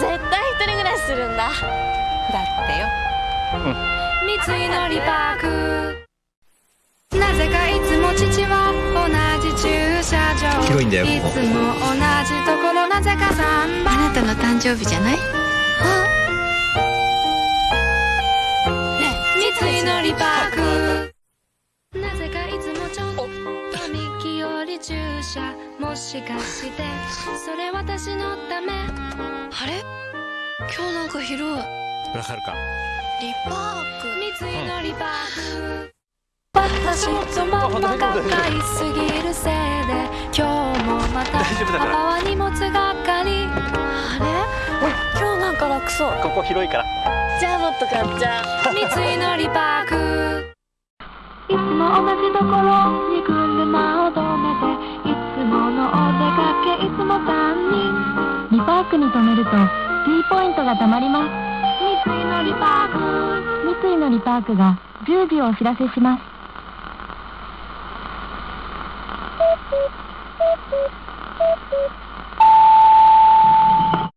するんだ。だってよ。三井のリパーク。なぜかいつも父は同じ駐車場。広いんだよいつも同じところ。なぜか3番。あなたの誕生日じゃない？三井のリパーク。なぜかいつもちょっと右より駐車もしかして。それ私のため。あれ？今日なんか広いわかるか。リパーク。三井のリパーク。私とママが買いすぎるせいで今日もまた大丈夫だから。パパは荷物係あれ？今日なんか楽そう。ここ広いから。じゃあもっと買っちゃう。三井のリパーク。いつも同じところに車をかけいつも3人リパークに停めると T ポイントが貯まります。三井のリパーク三井のリパークが10秒お知らせします。ピピピピピ「